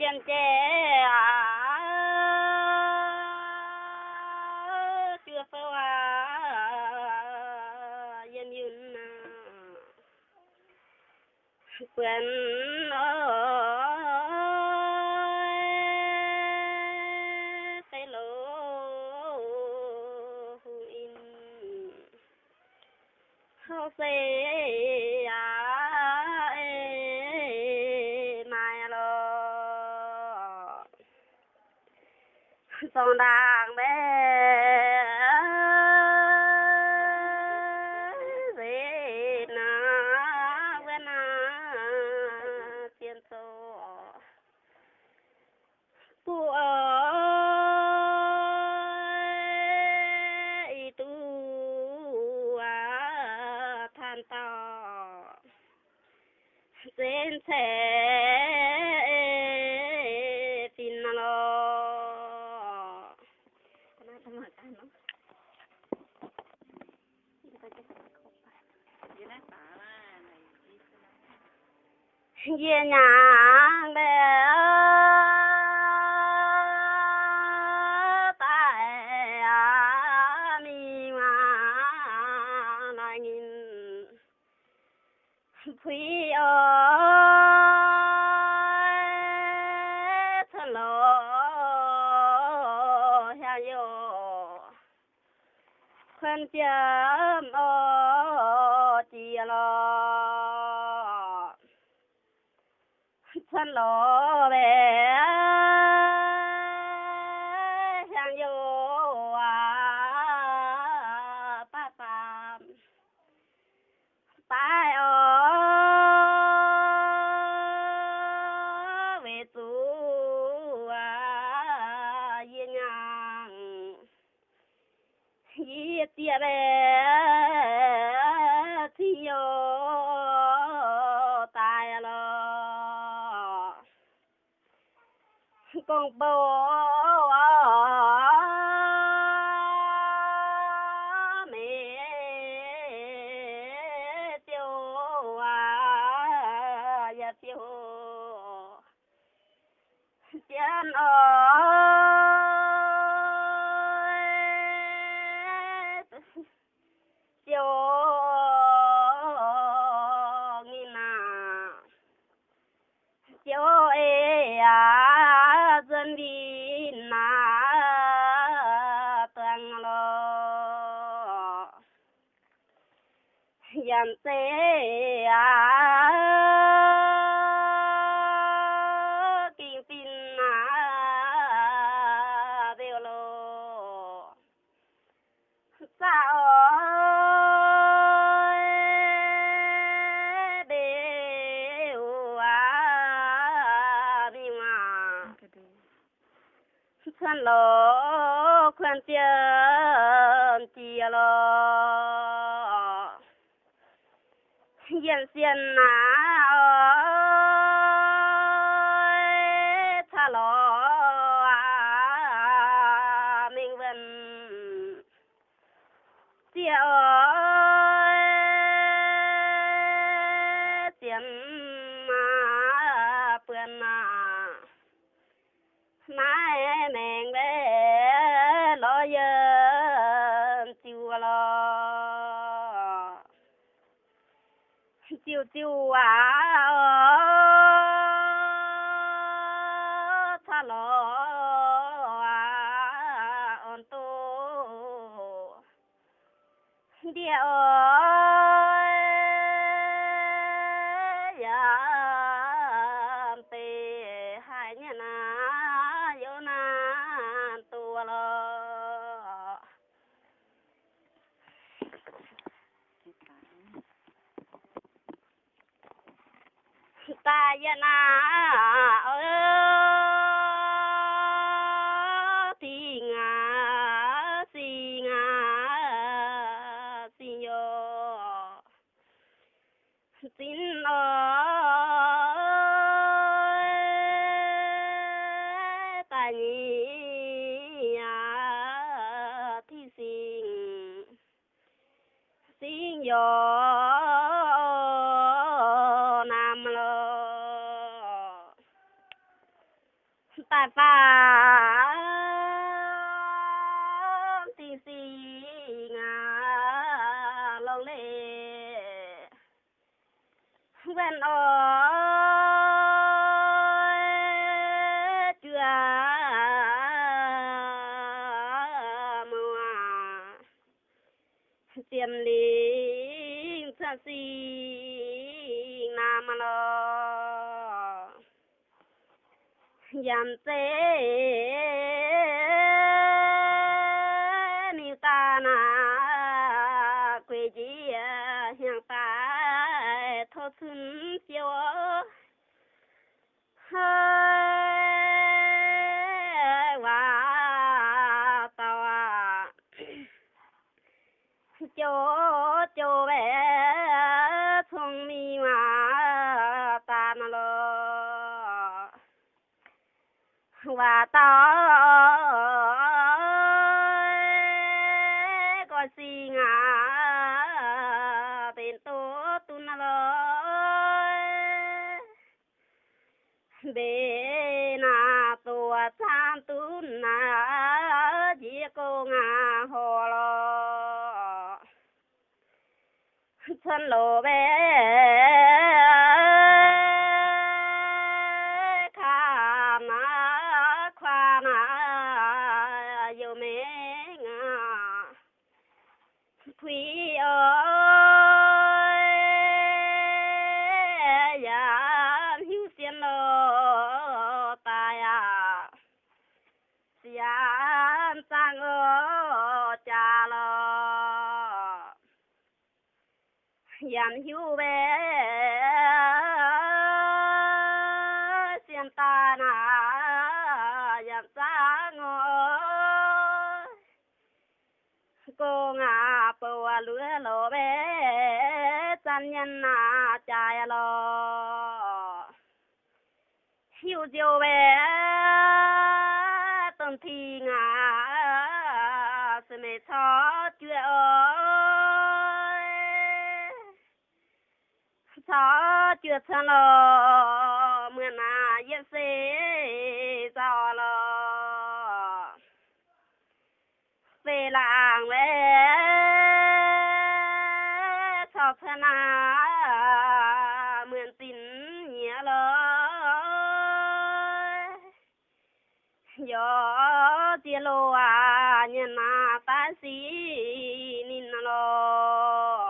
tiền trẻ à. chưa phao à yên yên à. Quên ơi. Sông đang bé. Về na về na tiền số tu ơi, tu à than to. Dên sẽ Ye nhang de tai a mi ma na ngin phi ơi thân lo ha yo chi lo thân lo về hàng con bố mẹ tiêu à ya tiêu chán ơi yan te à kinh tin à đều lo sao đều à đi mà ก็ดู thân lo khoan tiền chia lo yên xiên na ơi chiều chiều à ờ. 呀那哦，听啊听啊听哟，听哦，大你呀提醒，听哟。爸爸的心啊，老嘞，问哦。dàn tế to có gì ngã. Bên tố tu na lo bên à, na tua chan tu na, chỉ cô ngã hồ lo chân lô bé. 研究呗，先打那研咋我，哥啊不啊路了呗，咱人哪家呀咯，修就呗，等天啊是没错觉哦。cho chưa xa lò mưa nà yên xế giò lò về làng về cho thân na, mượn tin nhớ lò gió chia lô à nhớ na ta xí nín lò